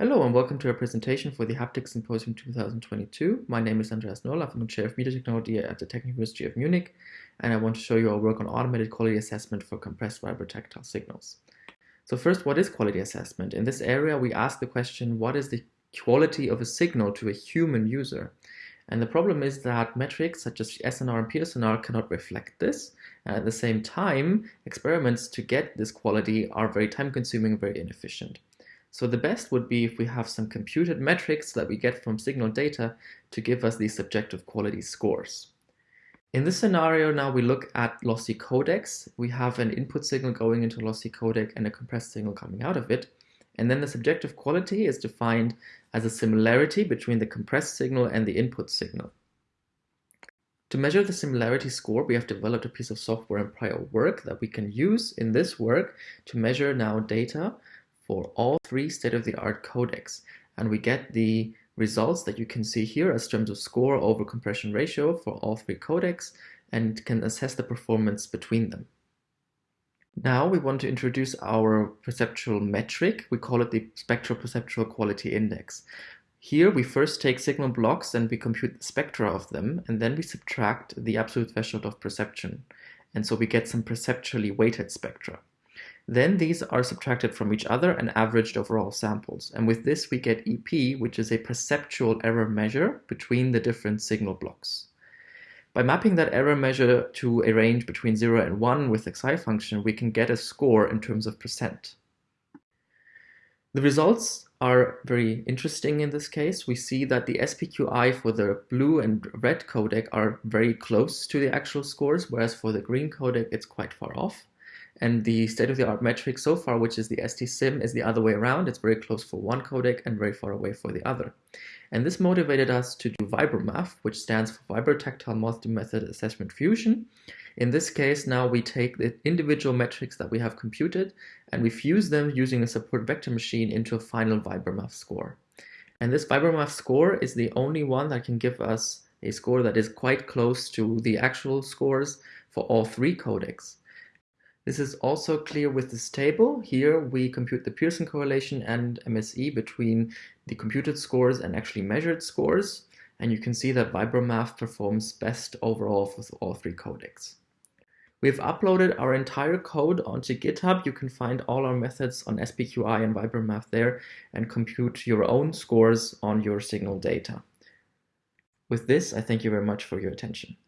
Hello and welcome to our presentation for the Haptic Symposium 2022. My name is Andreas Noll. I'm the Chair of Media Technology at the Technical University of Munich, and I want to show you our work on automated quality assessment for compressed vibrotactile signals. So first, what is quality assessment? In this area, we ask the question, what is the quality of a signal to a human user? And the problem is that metrics such as SNR and PSNR cannot reflect this. And at the same time, experiments to get this quality are very time consuming and very inefficient. So the best would be if we have some computed metrics that we get from signal data to give us these subjective quality scores. In this scenario now we look at lossy codecs. We have an input signal going into lossy codec and a compressed signal coming out of it. And then the subjective quality is defined as a similarity between the compressed signal and the input signal. To measure the similarity score, we have developed a piece of software in prior work that we can use in this work to measure now data for all three state-of-the-art codecs. And we get the results that you can see here as terms of score over compression ratio for all three codecs and can assess the performance between them. Now we want to introduce our perceptual metric. We call it the spectral perceptual quality index. Here we first take signal blocks and we compute the spectra of them and then we subtract the absolute threshold of perception. And so we get some perceptually weighted spectra. Then these are subtracted from each other and averaged over all samples. And with this we get EP, which is a perceptual error measure between the different signal blocks. By mapping that error measure to a range between 0 and 1 with the Xi function, we can get a score in terms of percent. The results are very interesting in this case. We see that the SPQI for the blue and red codec are very close to the actual scores, whereas for the green codec it's quite far off. And the state-of-the-art metric so far, which is the ST-SIM, is the other way around. It's very close for one codec and very far away for the other. And this motivated us to do VibroMAF, which stands for Vibrotactile Multi-Method Assessment Fusion. In this case, now we take the individual metrics that we have computed and we fuse them using a support vector machine into a final VibroMAF score. And this VibroMAF score is the only one that can give us a score that is quite close to the actual scores for all three codecs. This is also clear with this table. Here we compute the Pearson correlation and MSE between the computed scores and actually measured scores. And you can see that VibroMAF performs best overall with all three codecs. We've uploaded our entire code onto GitHub. You can find all our methods on SPQI and VibroMAF there and compute your own scores on your signal data. With this, I thank you very much for your attention.